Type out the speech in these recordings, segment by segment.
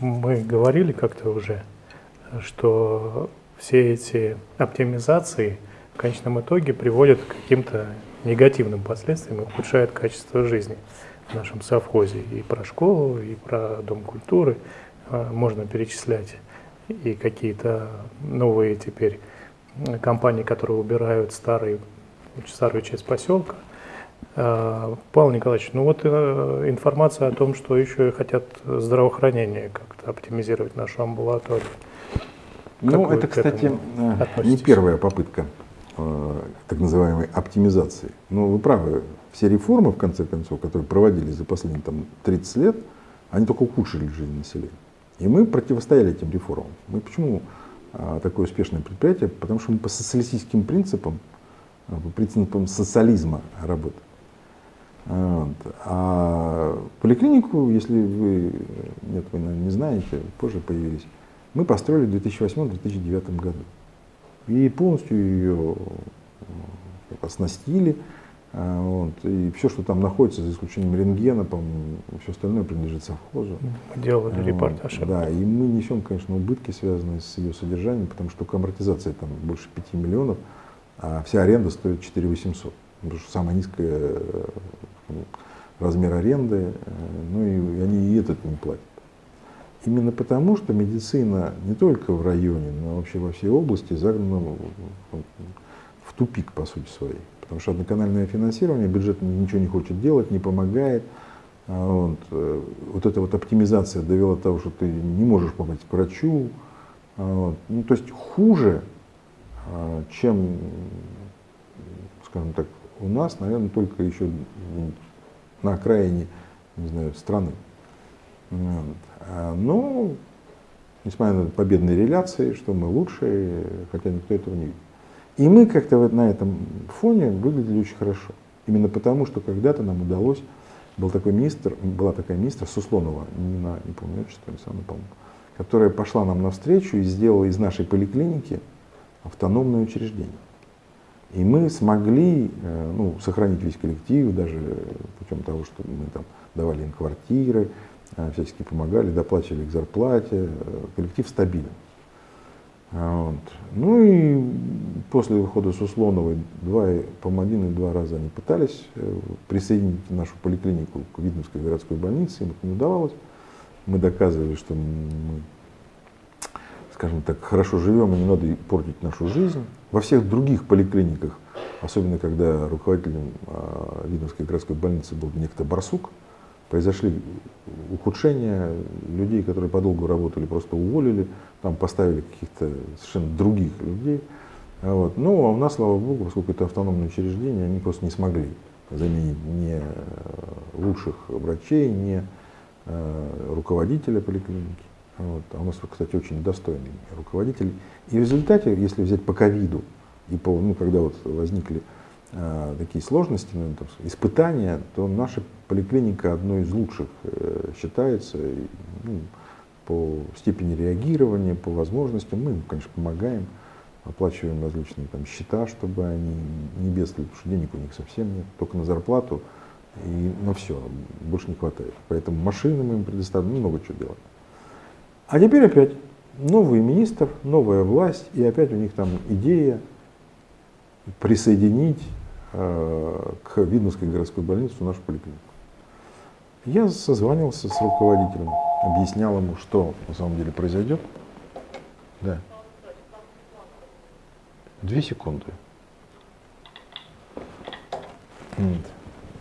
мы говорили как-то уже, что все эти оптимизации в конечном итоге приводят к каким-то негативным последствиям и ухудшают качество жизни в нашем совхозе. И про школу, и про дом культуры а, можно перечислять, и какие-то новые теперь компании, которые убирают старый, старую часть поселка. А, Павел Николаевич, ну вот э, информация о том, что еще хотят здравоохранение как-то оптимизировать нашу амбулаторию. Ну, это, кстати, э, не первая попытка э, так называемой оптимизации. Но вы правы, все реформы, в конце концов, которые проводились за последние там, 30 лет, они только ухудшили жизнь населения. И мы противостояли этим реформам. Мы почему такое успешное предприятие? Потому что мы по социалистическим принципам, по принципам социализма работаем. Вот. А поликлинику, если вы, нет, вы наверное, не знаете, позже появились, мы построили в 2008-2009 году. И полностью ее оснастили. А, вот, и все, что там находится, за исключением рентгена, по-моему, все остальное принадлежит совхозу. Мы делали вот, репортаж. Да, и мы несем, конечно, убытки, связанные с ее содержанием, потому что амортизация там больше 5 миллионов, а вся аренда стоит 4 800. Потому что самая низкая э, размер аренды, э, ну и они и этот не платят. Именно потому, что медицина не только в районе, но вообще во всей области загнана в тупик, по сути своей. Потому что одноканальное финансирование, бюджет ничего не хочет делать, не помогает. А вот, э, вот эта вот оптимизация довела до того, что ты не можешь попасть к врачу. А вот. Ну, то есть хуже, а, чем, скажем так, у нас, наверное, только еще на окраине, не знаю, страны. Вот. Но, ну, несмотря на победные реляции, что мы лучшие, хотя никто этого не видит. И мы как-то вот на этом фоне выглядели очень хорошо. Именно потому, что когда-то нам удалось, был такой министр, была такая министр Суслонова, не, на, не помню отчество, не сам помню, которая пошла нам навстречу и сделала из нашей поликлиники автономное учреждение. И мы смогли э, ну, сохранить весь коллектив, даже путем того, что мы там давали им квартиры, э, всячески помогали, доплачивали к зарплате. Э, коллектив стабилен. А вот. Ну и после выхода Суслоновой два, по один и два раза они пытались присоединить нашу поликлинику к Видновской городской больнице, им это не удавалось. Мы доказывали, что мы скажем так, хорошо живем и не надо портить нашу жизнь. Во всех других поликлиниках, особенно когда руководителем э, Видновской городской больницы был некто Барсук, произошли ухудшения, людей, которые подолгу работали, просто уволили, там поставили каких-то совершенно других людей. Вот. Ну, а у нас, слава богу, поскольку это автономное учреждение, они просто не смогли заменить ни лучших врачей, ни э, руководителя поликлиники. Вот. А у нас, кстати, очень достойный руководитель. И в результате, если взять по ковиду, и по, ну, когда вот возникли э, такие сложности, ну, там, испытания, то наша поликлиника одной из лучших э, считается ну, по степени реагирования, по возможностям. Мы им, конечно, помогаем, оплачиваем различные там, счета, чтобы они не бедствовали, потому что денег у них совсем нет, только на зарплату и на все, больше не хватает. Поэтому машины мы им предоставим, ну, много чего делаем. А теперь опять новый министр, новая власть, и опять у них там идея присоединить э, к Видновской городской больнице нашу поликлинику. Я созванивался с руководителем, объяснял ему, что на самом деле произойдет. Да. Две секунды.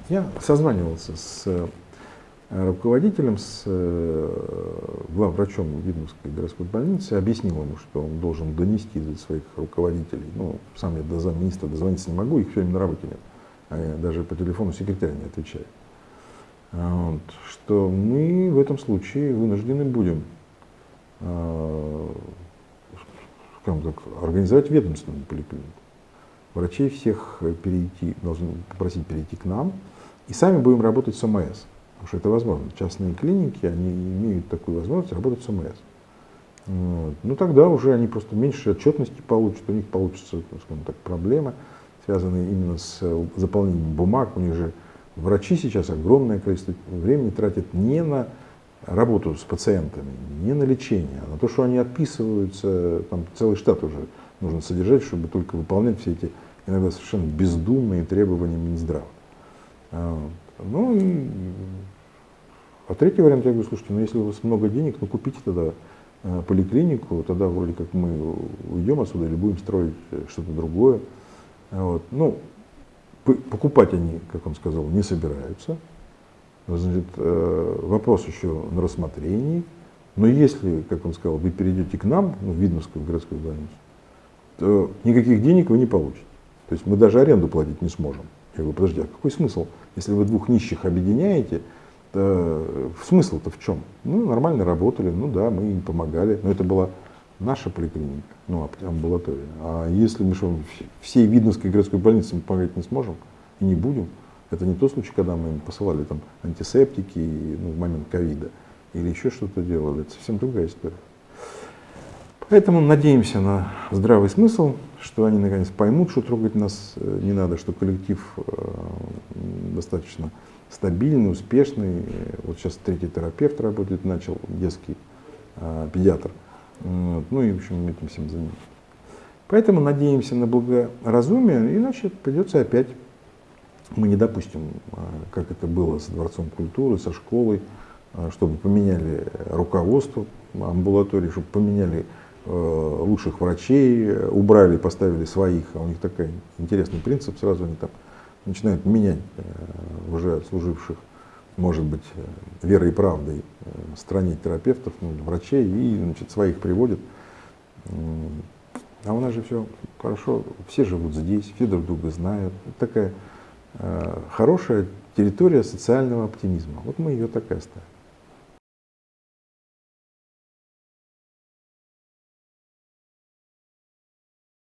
Я созванивался с руководителем, с э, главврачом Видновской городской больницы, объяснил ему, что он должен донести до своих руководителей, ну, сам я до замминистра дозвониться не могу, их все время на работе нет, а даже по телефону секретарь не отвечает, а вот, что мы в этом случае вынуждены будем э, скажем так, организовать ведомственную поликлинику. Врачей всех перейти, должны попросить перейти к нам, и сами будем работать с ОМС. Потому что это возможно. Частные клиники, они имеют такую возможность работать с ОМС. Вот. Ну тогда уже они просто меньше отчетности получат, у них получится, скажем так, проблемы, связанные именно с заполнением бумаг. У них же врачи сейчас огромное количество времени тратят не на работу с пациентами, не на лечение, а на то, что они отписываются, там целый штат уже нужно содержать, чтобы только выполнять все эти иногда совершенно бездумные требования Минздрава. А, ну и а третий вариант, я говорю, слушайте, ну если у вас много денег, ну купите тогда э, поликлинику, тогда вроде как мы уйдем отсюда или будем строить что-то другое. Вот. Ну, покупать они, как он сказал, не собираются. Значит, э, вопрос еще на рассмотрении. Но если, как он сказал, вы перейдете к нам, ну, в Видновскую городскую больницу, то никаких денег вы не получите. То есть мы даже аренду платить не сможем. Я говорю, подожди, а какой смысл? Если вы двух нищих объединяете, то смысл-то в чем? Ну, нормально работали, ну да, мы им помогали, но это была наша поликлиника, ну, амбулатория. А если мы что, всей Видновской городской больнице мы помогать не сможем и не будем, это не тот случай, когда мы им посылали там антисептики ну, в момент ковида или еще что-то делали, это совсем другая история. Поэтому надеемся на здравый смысл, что они наконец поймут, что трогать нас э, не надо, что коллектив э, достаточно стабильный, успешный. Вот сейчас третий терапевт работает, начал детский э, педиатр. Ну и, в общем, этим всем занимаемся. Поэтому надеемся на благоразумие, иначе придется опять. Мы не допустим, как это было с Дворцом культуры, со школой, чтобы поменяли руководство амбулатории, чтобы поменяли Э, лучших врачей, убрали, поставили своих, а у них такой интересный принцип, сразу они там начинают менять э, уже служивших, может быть, э, верой и правдой стране терапевтов, ну, врачей, и значит, своих приводят. А у нас же все хорошо, все живут здесь, все друг друга знают. Это такая хорошая территория социального оптимизма. Вот мы ее так и оставим.